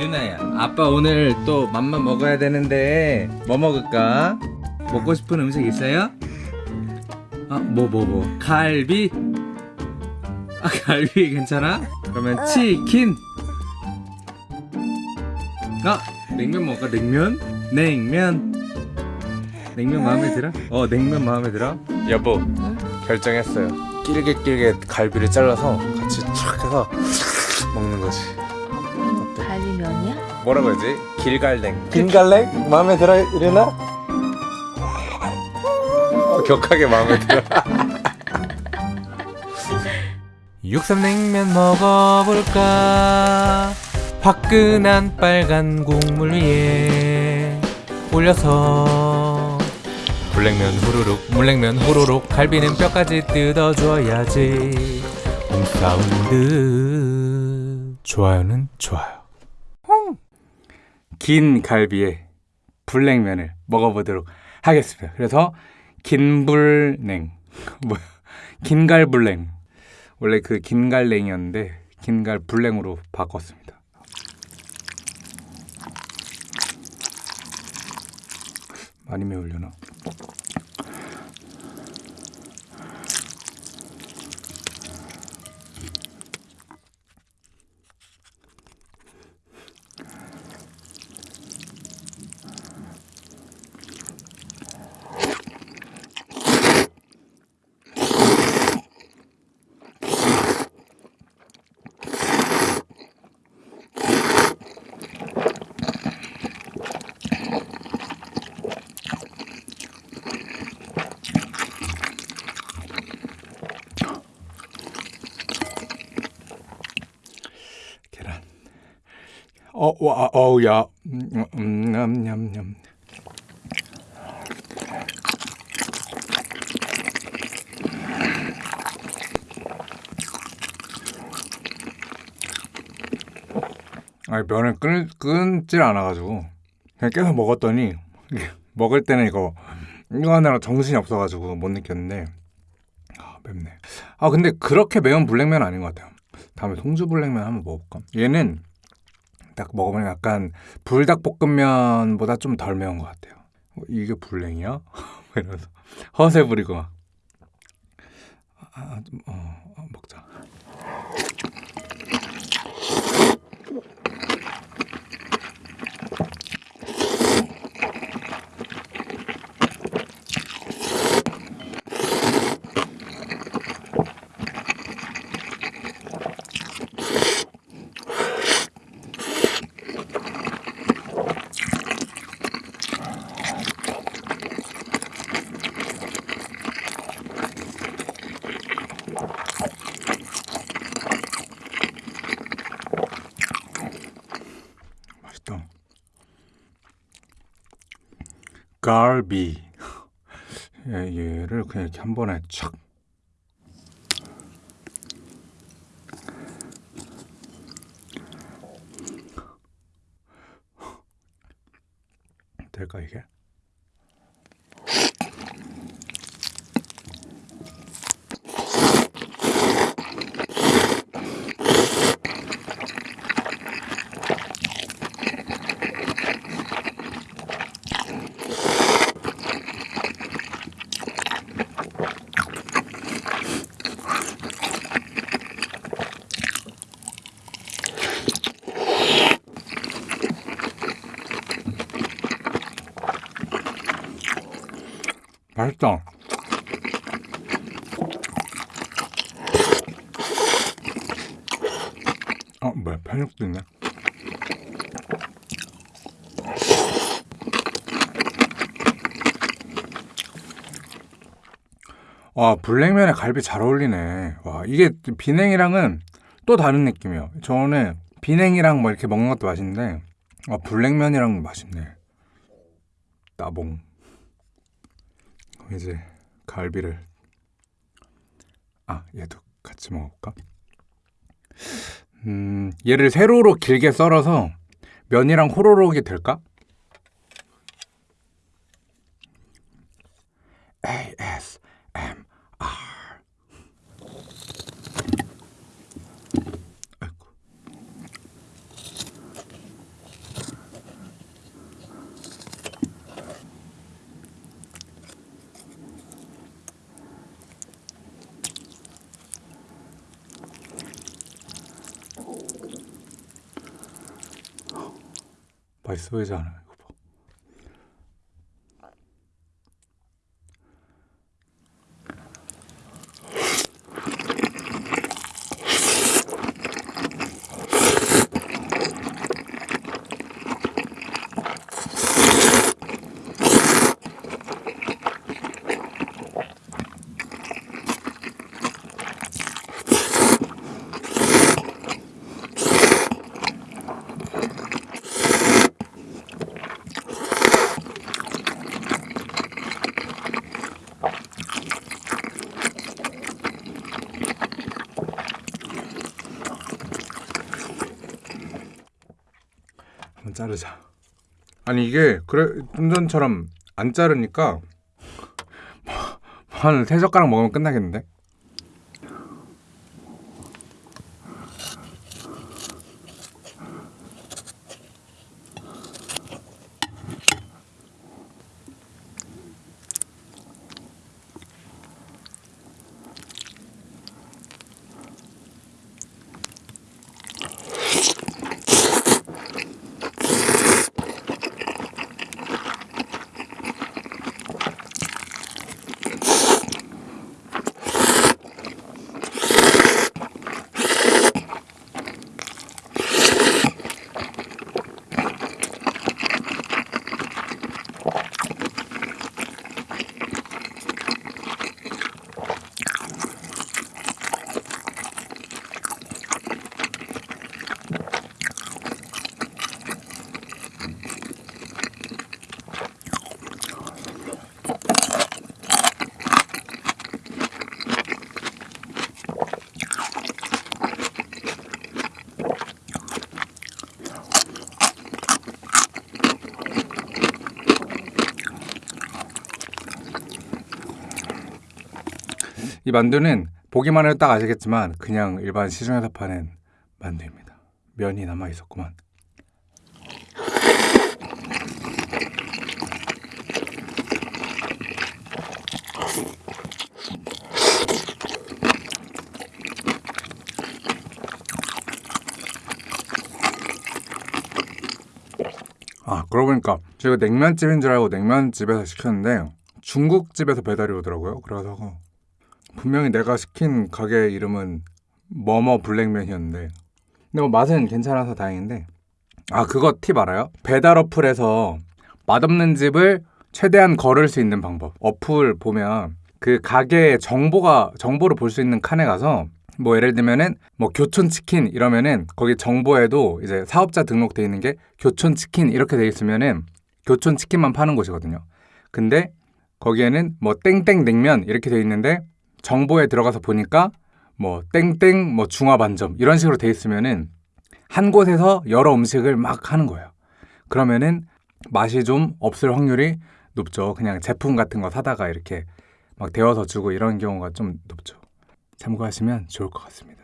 유나야 아빠 오늘 또 맘만 먹어야 되는데 뭐 먹을까? 먹고 싶은 음식 있어요? 아 뭐 뭐 뭐 갈비? 아 갈비 괜찮아? 그러면 치킨 아 냉면 먹을까 냉면? 냉면 냉면 마음에 들어? 어 냉면 마음에 들어? 여보 결정했어요 길게 길게 갈비를 잘라서 같이 촥 해서 먹는 거지 갈비면이야? 뭐라고 해야지? 길갈랭 길갈랭? 마음에 들어 이래나? 어, 격하게 마음에 들어 육삼냉면 먹어볼까 화끈한 빨간 국물 위에 올려서 불냉면 후루룩 물냉면 후루룩 갈비는 뼈까지 뜯어줘야지 홈사운드 좋아요는 좋아요 긴 갈비에 불냉면을 먹어보도록 하겠습니다. 그래서 긴불냉. 뭐야? 긴갈불냉. 원래 그 긴갈냉이었는데 긴갈불냉으로 바꿨습니다. 많이 매울려나? 와, 어우, 야. 음, 음, 냠, 냠, 냠. 아니, 면을 끊, 끊질 않아가지고. 그냥 계속 먹었더니, 먹을 때는 이거, 이거 하느라 정신이 없어가지고 못 느꼈는데, 아, 맵네. 아, 근데 그렇게 매운 불냉면 아닌 것 같아요. 다음에 송주불냉면 한번 먹어볼까? 얘는 딱 먹어보면 약간 불닭볶음면보다 좀 덜 매운 것 같아요. 어, 이게 불냉이야? 이러면서 허세 부리고 막. 아, 좀, 어, 어, 먹자. 맛있다. 갈비. 얘- 얘를 그냥 이렇게 한 번에 착. 될까 이게? 맛있다. 어, 뭐야, 편육도 있네. 와, 불냉면에 갈비 잘 어울리네. 와, 이게 비냉이랑은 또 다른 느낌이에요. 저는 비냉이랑 뭐 이렇게 먹는 것도 맛있는데, 아, 불냉면이랑 맛있네. 따봉. 이제 갈비를 아 얘도 같이 먹어볼까? 음 얘를 세로로 길게 썰어서 면이랑 호로록이 될까? ASMR 맛있어 보이지 않아요? 자르자. 아니 이게 그래 좀 전처럼 안 자르니까 한 세 젓가락 먹으면 끝나겠는데? 이 만두는 보기만 해도 딱 아시겠지만 그냥 일반 시중에서 파는 만두입니다. 면이 남아 있었구만. 아 그러고 보니까 제가 냉면집인 줄 알고 냉면집에서 시켰는데 중국집에서 배달이 오더라고요. 그래서 분명히 내가 시킨 가게 이름은 뭐뭐 블랙면이었는데 근데 뭐 맛은 괜찮아서 다행인데 아 그거 팁 알아요? 배달 어플에서 맛없는 집을 최대한 걸을 수 있는 방법 어플 보면 그 가게의 정보가 정보를 볼 수 있는 칸에 가서 뭐 예를 들면은 뭐 교촌 치킨 이러면은 거기 정보에도 이제 사업자 등록돼 있는 게 교촌 치킨 이렇게 돼 있으면은 교촌 치킨만 파는 곳이거든요. 근데 거기에는 뭐 땡땡 냉면 이렇게 돼 있는데 정보에 들어가서 보니까 뭐 땡땡 뭐 중화 반점 이런 식으로 돼 있으면은 한 곳에서 여러 음식을 막 하는 거예요. 그러면은 맛이 좀 없을 확률이 높죠. 그냥 제품 같은 거 사다가 이렇게 막 데워서 주고 이런 경우가 좀 높죠. 참고하시면 좋을 것 같습니다.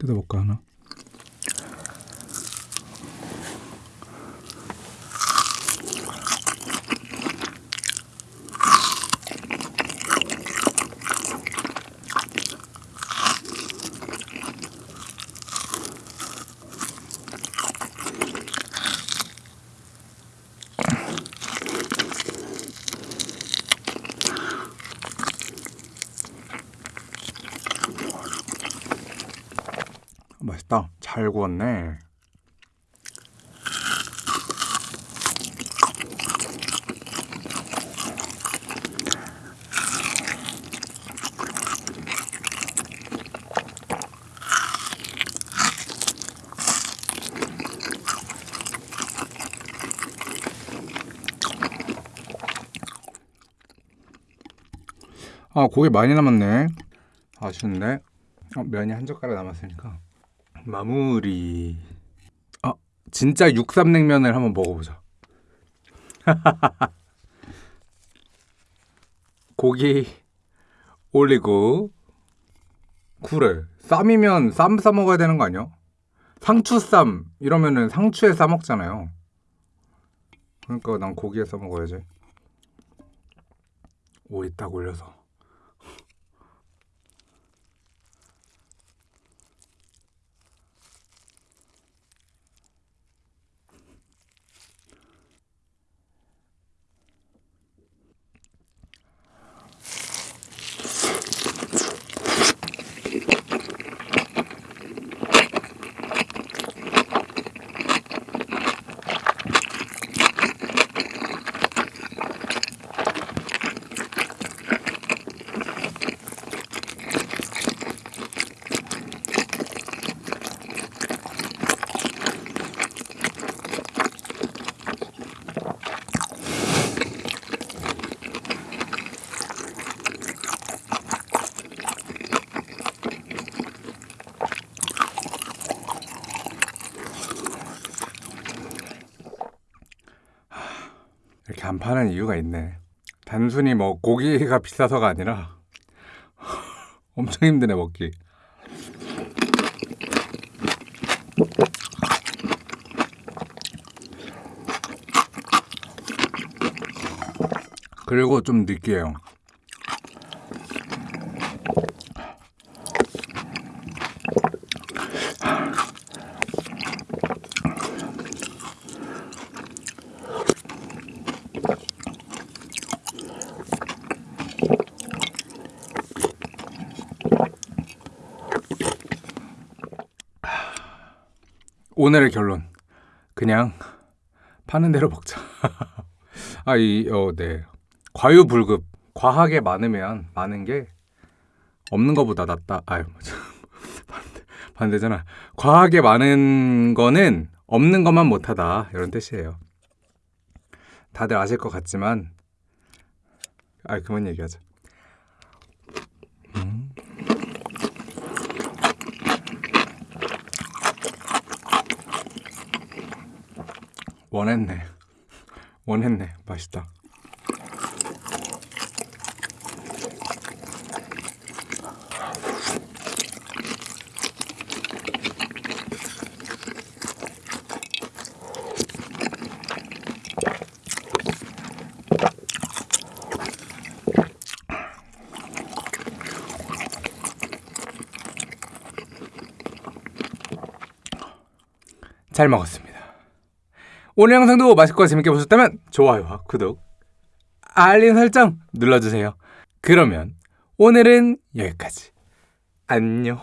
뜯어볼까 하나? 맛있다. 잘 구웠네. 아 고기 많이 남았네 아쉬운데 어, 면이 한 젓가락 남았으니까 마무리. 아 진짜 육삼냉면을 한번 먹어보자. 고기 올리고 그래 쌈이면 쌈 싸 먹어야 되는 거 아니야? 상추쌈. 이러면은 상추에 싸 먹잖아요. 그러니까 난 고기에 싸 먹어야지. 오이 딱 올려서 파는 이유가 있네. 단순히 뭐 고기가 비싸서가 아니라 엄청 힘드네 먹기. 그리고 좀 느끼해요. 오늘의 결론. 그냥 파는 대로 먹자. 아, 이, 어, 네. 과유불급. 과하게 많으면 많은 게 없는 것보다 낫다. 아유, 맞아. 반대, 반대잖아. 과하게 많은 거는 없는 것만 못하다. 이런 뜻이에요. 다들 아실 것 같지만, 아, 그만 얘기하자. 원했네. 원했네. 맛있다. 잘 먹었습니다. 오늘 영상도 맛있고 재밌게 보셨다면 좋아요와 구독, 알림 설정 눌러주세요. 그러면 오늘은 여기까지. 안녕.